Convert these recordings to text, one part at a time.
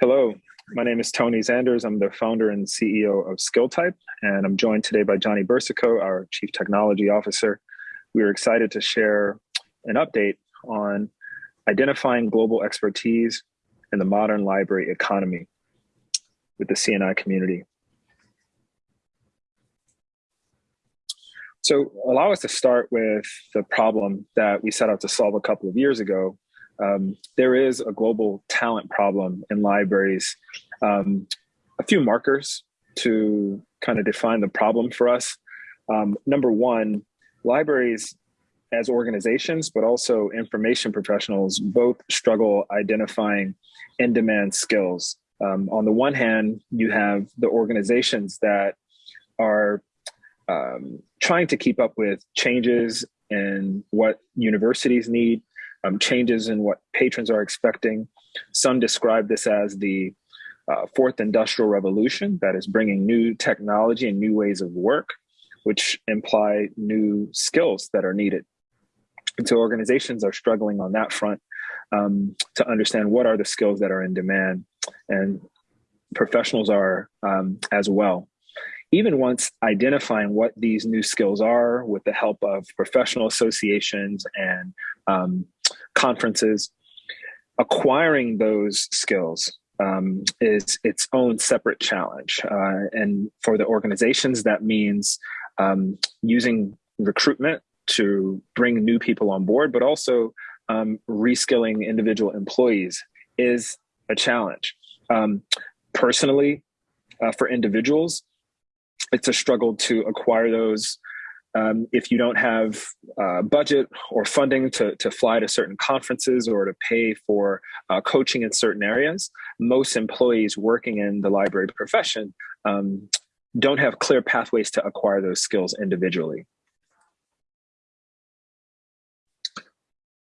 Hello, my name is Tony Zanders. I'm the founder and CEO of SkillType, and I'm joined today by Johnny Bursico, our Chief Technology Officer. We are excited to share an update on identifying global expertise in the modern library economy with the CNI community. So allow us to start with the problem that we set out to solve a couple of years ago, um, there is a global talent problem in libraries. Um, a few markers to kind of define the problem for us. Um, number one, libraries as organizations, but also information professionals both struggle identifying in-demand skills. Um, on the one hand, you have the organizations that are um, trying to keep up with changes and what universities need, um, changes in what patrons are expecting. Some describe this as the uh, fourth industrial revolution that is bringing new technology and new ways of work, which imply new skills that are needed. And so organizations are struggling on that front um, to understand what are the skills that are in demand and professionals are um, as well. Even once identifying what these new skills are with the help of professional associations and um, conferences, acquiring those skills um, is its own separate challenge. Uh, and for the organizations, that means um, using recruitment to bring new people on board, but also um, reskilling individual employees is a challenge. Um, personally, uh, for individuals, it's a struggle to acquire those um, if you don't have uh, budget or funding to, to fly to certain conferences or to pay for uh, coaching in certain areas, most employees working in the library profession um, don't have clear pathways to acquire those skills individually.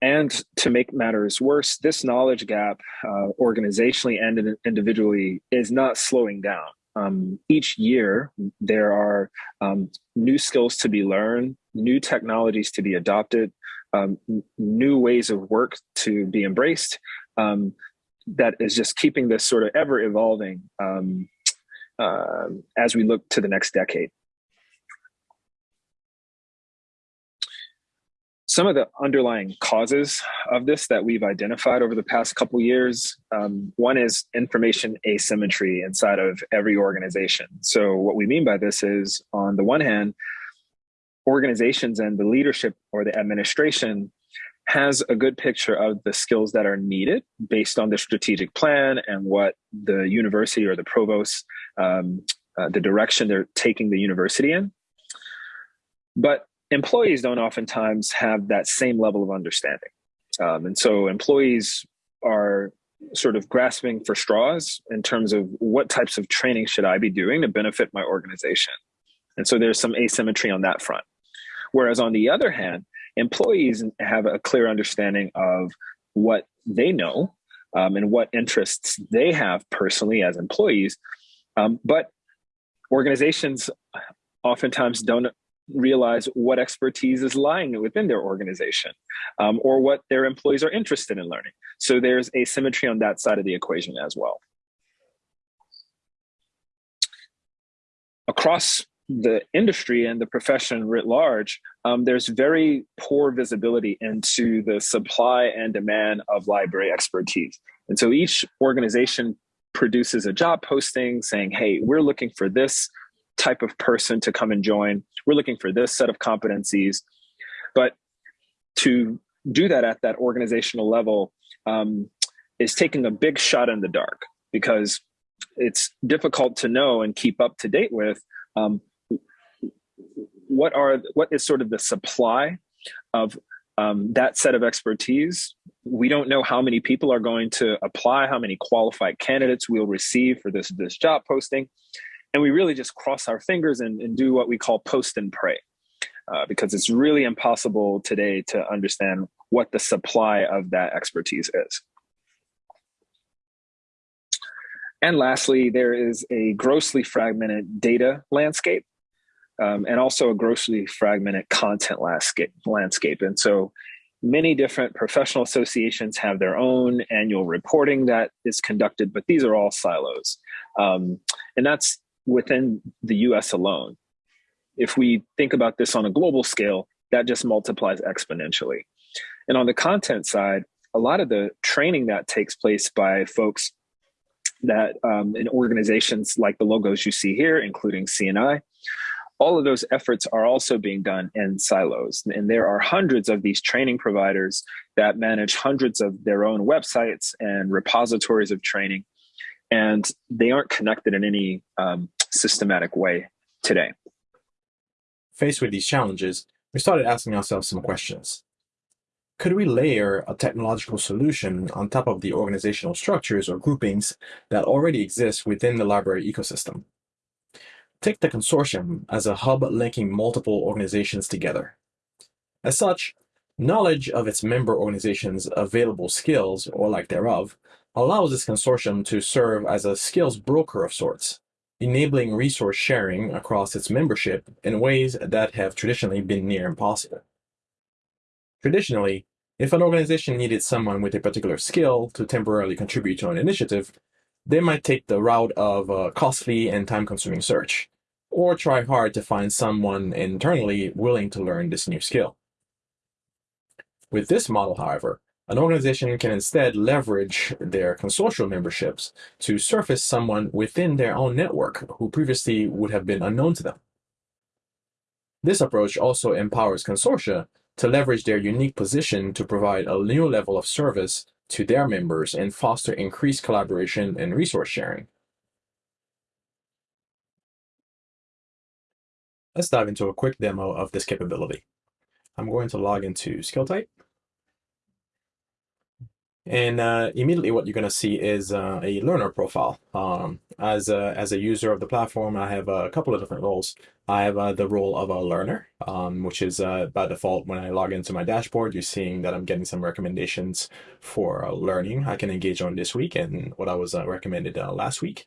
And to make matters worse, this knowledge gap, uh, organizationally and individually, is not slowing down um, each year there are um, new skills to be learned, new technologies to be adopted, um, new ways of work to be embraced. Um, that is just keeping this sort of ever evolving um, uh, as we look to the next decade. Some of the underlying causes of this that we've identified over the past couple years um, one is information asymmetry inside of every organization. So what we mean by this is on the one hand organizations and the leadership or the administration has a good picture of the skills that are needed based on the strategic plan and what the university or the provost um, uh, the direction they're taking the university in. But employees don't oftentimes have that same level of understanding. Um, and so employees are sort of grasping for straws in terms of what types of training should I be doing to benefit my organization. And so there's some asymmetry on that front. Whereas on the other hand, employees have a clear understanding of what they know um, and what interests they have personally as employees. Um, but organizations oftentimes don't realize what expertise is lying within their organization um, or what their employees are interested in learning. So there's asymmetry on that side of the equation as well. Across the industry and the profession writ large, um, there's very poor visibility into the supply and demand of library expertise. And so each organization produces a job posting saying, hey, we're looking for this type of person to come and join. We're looking for this set of competencies. But to do that at that organizational level um, is taking a big shot in the dark because it's difficult to know and keep up to date with um, what are what is sort of the supply of um, that set of expertise. We don't know how many people are going to apply, how many qualified candidates we'll receive for this this job posting, and we really just cross our fingers and, and do what we call post and pray uh, because it's really impossible today to understand what the supply of that expertise is and lastly there is a grossly fragmented data landscape um, and also a grossly fragmented content landscape and so many different professional associations have their own annual reporting that is conducted, but these are all silos. Um, and that's within the US alone. If we think about this on a global scale, that just multiplies exponentially. And on the content side, a lot of the training that takes place by folks that um, in organizations like the logos you see here, including CNI, all of those efforts are also being done in silos. And there are hundreds of these training providers that manage hundreds of their own websites and repositories of training. And they aren't connected in any um, systematic way today. Faced with these challenges, we started asking ourselves some questions. Could we layer a technological solution on top of the organizational structures or groupings that already exist within the library ecosystem? Take the consortium as a hub linking multiple organizations together. As such, knowledge of its member organizations' available skills, or lack thereof, allows this consortium to serve as a skills broker of sorts, enabling resource sharing across its membership in ways that have traditionally been near impossible. Traditionally, if an organization needed someone with a particular skill to temporarily contribute to an initiative, they might take the route of a costly and time-consuming search, or try hard to find someone internally willing to learn this new skill. With this model, however, an organization can instead leverage their consortial memberships to surface someone within their own network who previously would have been unknown to them. This approach also empowers consortia to leverage their unique position to provide a new level of service to their members and foster increased collaboration and resource sharing. Let's dive into a quick demo of this capability. I'm going to log into SkillType. And uh, immediately what you're going to see is uh, a learner profile. Um, as, a, as a user of the platform, I have a couple of different roles. I have uh, the role of a learner, um, which is uh, by default when I log into my dashboard, you're seeing that I'm getting some recommendations for uh, learning I can engage on this week and what I was uh, recommended last week.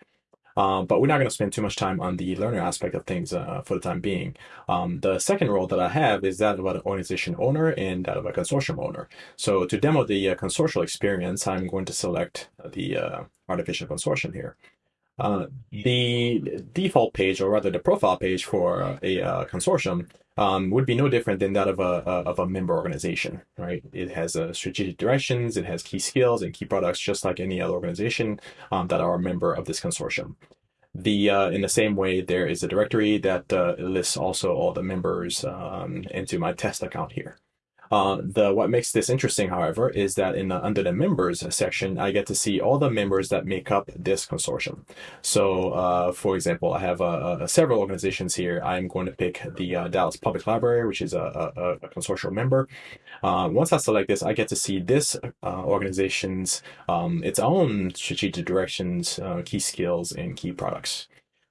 Um, but we're not going to spend too much time on the learner aspect of things uh, for the time being. Um, the second role that I have is that of an organization owner and that of a consortium owner. So to demo the uh, consortial experience, I'm going to select the uh, artificial consortium here. Uh, the default page, or rather the profile page for a uh, consortium, um, would be no different than that of a, of a member organization, right? It has uh, strategic directions, it has key skills and key products, just like any other organization um, that are a member of this consortium. The uh, in the same way, there is a directory that uh, lists also all the members um, into my test account here. Uh, the what makes this interesting, however, is that in the under the members section, I get to see all the members that make up this consortium. So, uh, for example, I have uh, uh several organizations here. I'm going to pick the uh, Dallas Public Library, which is a, a, a consortium member. Uh, once I select this, I get to see this organization's um, its own strategic directions, key skills, and key products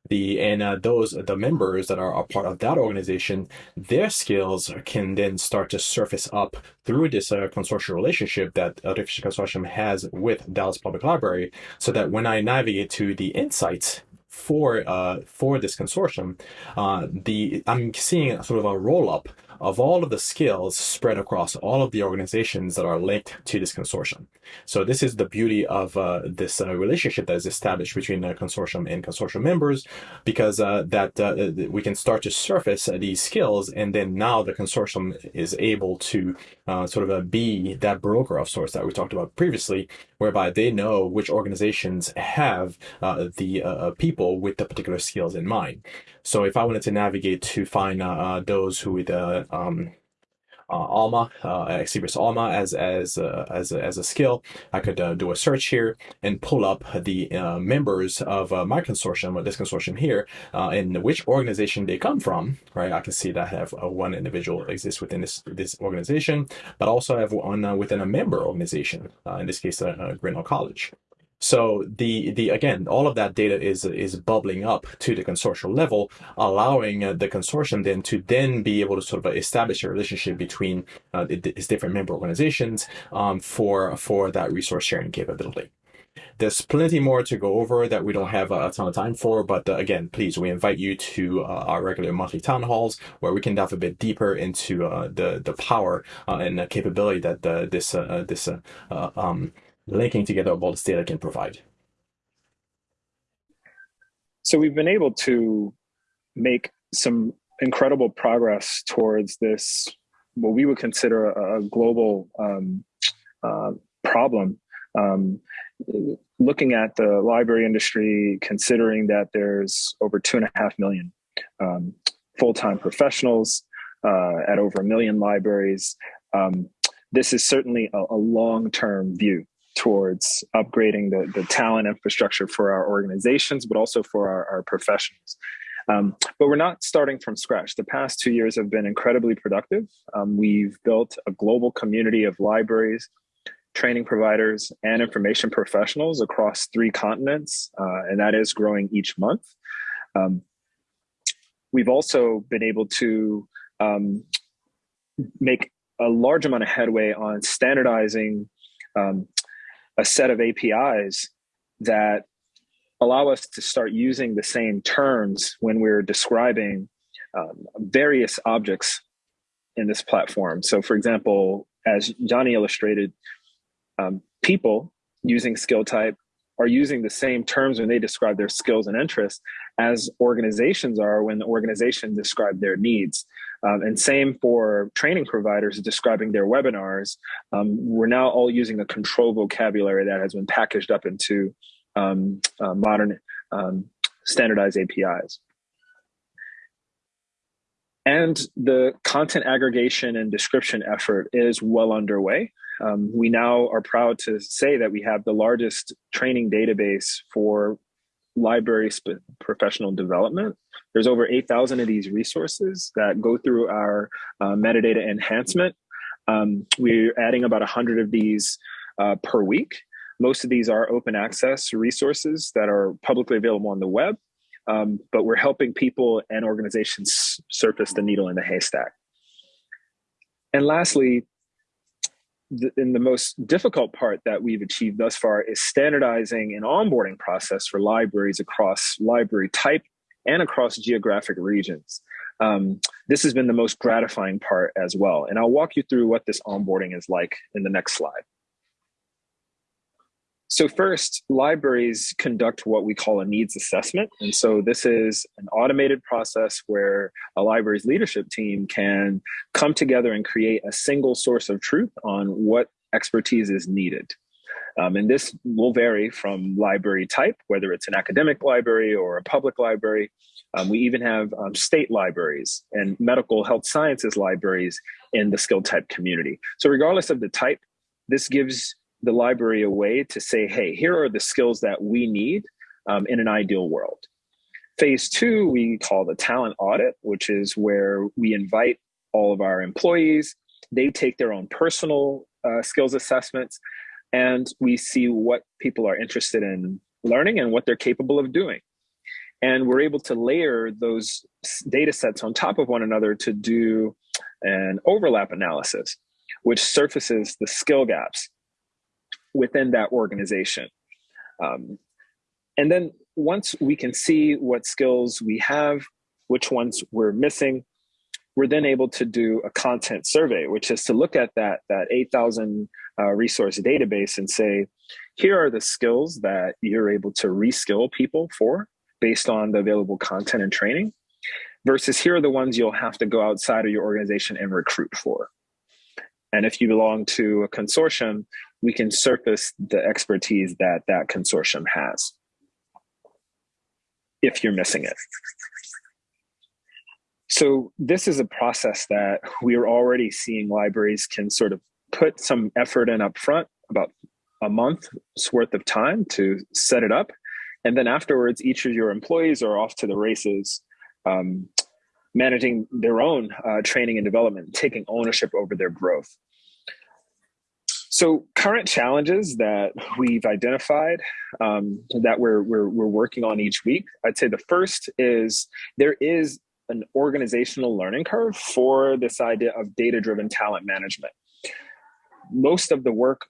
the and uh, those the members that are a part of that organization their skills can then start to surface up through this uh, consortium relationship that artificial consortium has with dallas public library so that when i navigate to the insights for uh, for this consortium, uh, the I'm seeing sort of a roll up of all of the skills spread across all of the organizations that are linked to this consortium. So this is the beauty of uh, this uh, relationship that is established between the consortium and consortium members, because uh, that uh, we can start to surface these skills, and then now the consortium is able to uh, sort of uh, be that broker of sorts that we talked about previously, whereby they know which organizations have the people with the particular skills in mind. So if I wanted to navigate to find those who would um, uh, Alma, uh, Alma as as uh, as a, as a skill. I could uh, do a search here and pull up the uh, members of uh, my consortium, or this consortium here, uh, and which organization they come from. Right, I can see that I have one individual exists within this this organization, but also I have one within a member organization. in this case, uh, Grinnell College. So the the again, all of that data is is bubbling up to the consortium level, allowing uh, the consortium then to then be able to sort of establish a relationship between uh, its different member organizations um, for for that resource sharing capability. There's plenty more to go over that we don't have a ton of time for, but uh, again, please, we invite you to uh, our regular monthly town halls where we can dive a bit deeper into uh, the the power uh, and the capability that uh, this this um, linking together all this data can provide. So we've been able to make some incredible progress towards this, what we would consider a, global um, uh, problem. Um, looking at the library industry, considering that there's over two and a half million um, full-time professionals uh, at over a million libraries, um, this is certainly a, a long-term view towards upgrading the, the talent infrastructure for our organizations, but also for our, our professionals. Um, but we're not starting from scratch. The past two years have been incredibly productive. Um, we've built a global community of libraries, training providers, and information professionals across three continents, uh, and that is growing each month. Um, we've also been able to um, make a large amount of headway on standardizing um, a set of APIs that allow us to start using the same terms when we're describing um, various objects in this platform. So, for example, as Johnny illustrated, um, people using SkillType are using the same terms when they describe their skills and interests as organizations are when the organization describe their needs. Um, and same for training providers describing their webinars. Um, we're now all using a control vocabulary that has been packaged up into um, uh, modern um, standardized APIs. And the content aggregation and description effort is well underway. Um, we now are proud to say that we have the largest training database for library professional development. There's over 8,000 of these resources that go through our uh, metadata enhancement. Um, we're adding about 100 of these uh, per week. Most of these are open access resources that are publicly available on the web, um, but we're helping people and organizations surface the needle in the haystack. And lastly, in the most difficult part that we've achieved thus far is standardizing an onboarding process for libraries across library type and across geographic regions. Um, this has been the most gratifying part as well. And I'll walk you through what this onboarding is like in the next slide. So first, libraries conduct what we call a needs assessment. And so this is an automated process where a library's leadership team can come together and create a single source of truth on what expertise is needed. Um, and this will vary from library type, whether it's an academic library or a public library. Um, we even have um, state libraries and medical health sciences libraries in the SkillType community. So regardless of the type, this gives the library a way to say, hey, here are the skills that we need um, in an ideal world. Phase two, we call the talent audit, which is where we invite all of our employees. They take their own personal uh, skills assessments, and we see what people are interested in learning and what they're capable of doing. And we're able to layer those data sets on top of one another to do an overlap analysis, which surfaces the skill gaps within that organization. Um, and then once we can see what skills we have, which ones we're missing, we're then able to do a content survey, which is to look at that, that 8,000 uh, resource database and say, here are the skills that you're able to reskill people for based on the available content and training, versus here are the ones you'll have to go outside of your organization and recruit for. And if you belong to a consortium, we can surface the expertise that that consortium has if you're missing it. So this is a process that we are already seeing libraries can sort of put some effort in up front, about a month's worth of time to set it up. And then afterwards, each of your employees are off to the races, um, managing their own uh, training and development, taking ownership over their growth. So current challenges that we've identified um, that we're, we're, we're working on each week, I'd say the first is there is an organizational learning curve for this idea of data-driven talent management. Most of the work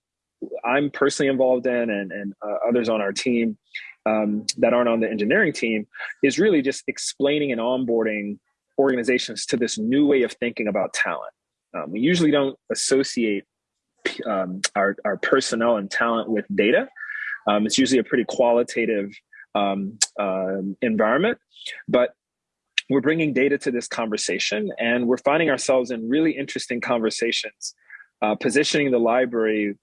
I'm personally involved in and, and uh, others on our team um, that aren't on the engineering team is really just explaining and onboarding organizations to this new way of thinking about talent. Um, we usually don't associate um, our, our personnel and talent with data. Um, it's usually a pretty qualitative uh, environment, but we're bringing data to this conversation and we're finding ourselves in really interesting conversations, uh, positioning the library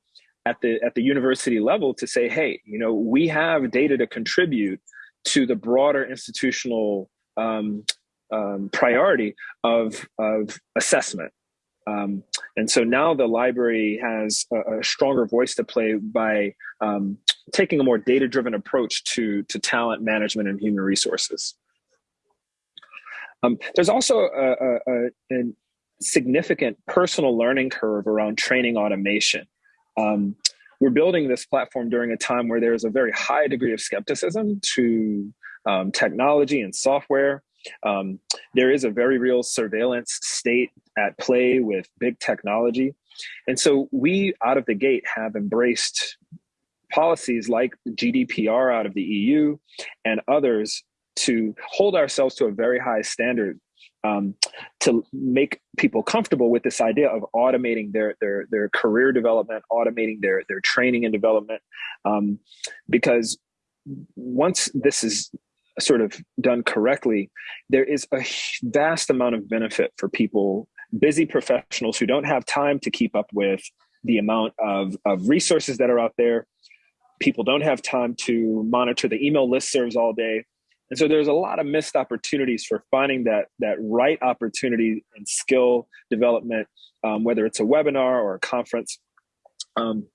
at the at the university level to say, hey, you know, we have data to contribute to the broader institutional um, um, priority of of assessment. Um, and so now the library has a, a stronger voice to play by um, taking a more data driven approach to to talent management and human resources. Um, there's also a, a, a, significant personal learning curve around training automation. Um, we're building this platform during a time where there's a very high degree of skepticism to um, technology and software. Um, there is a very real surveillance state at play with big technology. And so we, out of the gate, have embraced policies like GDPR out of the EU and others to hold ourselves to a very high standard um, to make people comfortable with this idea of automating their their their career development, automating their their training and development, um, because once this is sort of done correctly, there is a vast amount of benefit for people, busy professionals who don't have time to keep up with the amount of, of resources that are out there. People don't have time to monitor the email listservs all day. And so there's a lot of missed opportunities for finding that that right opportunity and skill development, um, whether it's a webinar or a conference. Um,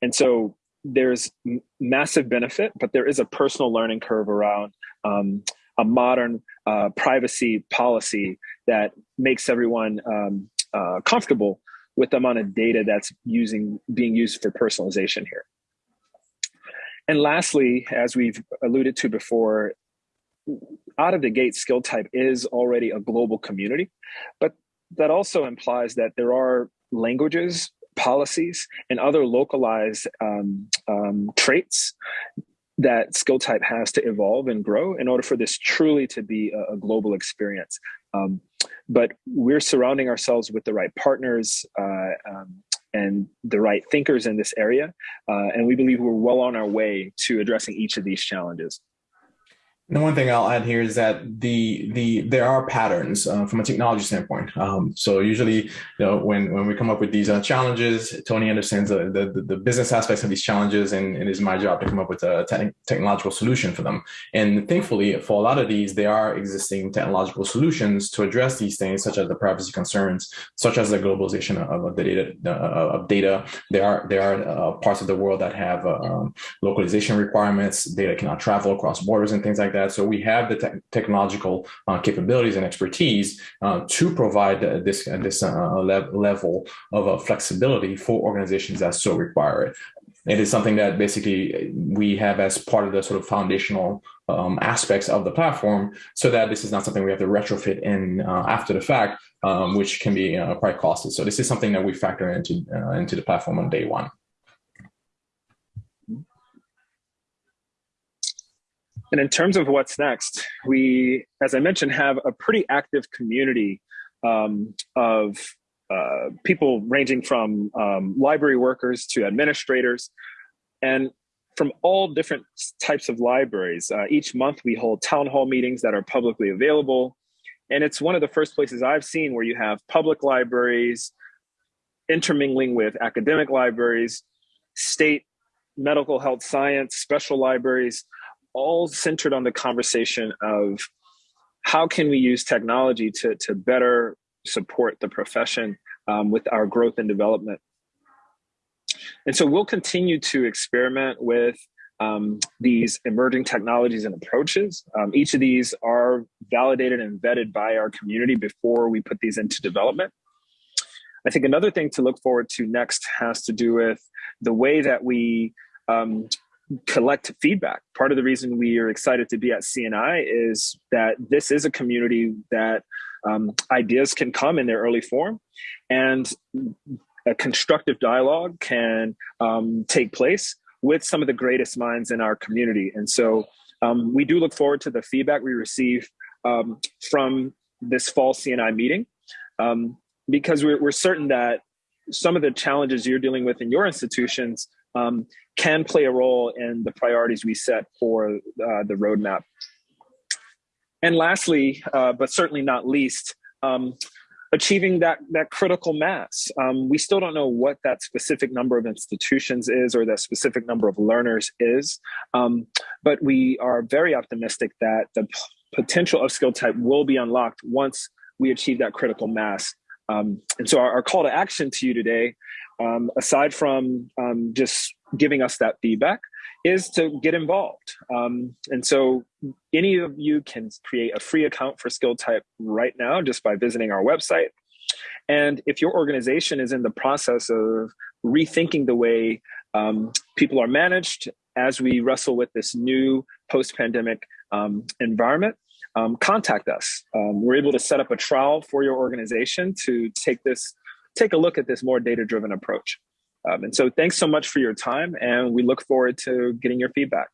and so there's massive benefit, but there is a personal learning curve around um, a modern uh, privacy policy that makes everyone um, uh, comfortable with the amount of data that's using being used for personalization here. And lastly, as we've alluded to before, out of the gate SkillType is already a global community, but that also implies that there are languages, policies, and other localized um, um, traits that SkillType has to evolve and grow in order for this truly to be a, a global experience. Um, but we're surrounding ourselves with the right partners uh, um, and the right thinkers in this area. Uh, and we believe we're well on our way to addressing each of these challenges. And one thing I'll add here is that the the there are patterns uh, from a technology standpoint. Um, so usually, you know, when when we come up with these uh, challenges, Tony understands the, the, the business aspects of these challenges, and it is my job to come up with a te- technological solution for them. And thankfully, for a lot of these, there are existing technological solutions to address these things, such as the privacy concerns, such as the globalization of, of the data uh, of data. There are there are uh, parts of the world that have uh, um, localization requirements. Data cannot travel across borders and things like that that. So we have the te- technological uh, capabilities and expertise uh, to provide this this uh, le- level of flexibility for organizations that so require it. It is something that basically we have as part of the sort of foundational um, aspects of the platform, so that this is not something we have to retrofit in uh, after the fact, um, which can be uh, quite costly. So this is something that we factor into uh, into the platform on day one. And in terms of what's next, we, as I mentioned, have a pretty active community um, of uh, people ranging from um, library workers to administrators, and from all different types of libraries. Uh, each month, we hold town hall meetings that are publicly available. And it's one of the first places I've seen where you have public libraries intermingling with academic libraries, state medical health science, special libraries, all centered on the conversation of how can we use technology to, to better support the profession um, with our growth and development. And so we'll continue to experiment with um, these emerging technologies and approaches. Um, each of these are validated and vetted by our community before we put these into development. I think another thing to look forward to next has to do with the way that we um, collect feedback. Part of the reason we are excited to be at CNI is that this is a community that um, ideas can come in their early form. And a constructive dialogue can um, take place with some of the greatest minds in our community. And so um, we do look forward to the feedback we receive um, from this fall CNI meeting um, because we're, we're, certain that some of the challenges you're dealing with in your institutions um, can play a role in the priorities we set for uh, the roadmap. And lastly, uh, but certainly not least, um, achieving that that critical mass. Um, we still don't know what that specific number of institutions is or that specific number of learners is, um, but we are very optimistic that the potential of SkillType will be unlocked once we achieve that critical mass. Um, and so our, our, call to action to you today, um, aside from um, just giving us that feedback, is to get involved. Um, and so any of you can create a free account for SkillType right now just by visiting our website. And if your organization is in the process of rethinking the way um, people are managed as we wrestle with this new post pandemic um, environment, um, contact us. Um, we're able to set up a trial for your organization to take this, take a look at this more data driven approach. Um, and so thanks so much for your time, and we look forward to getting your feedback.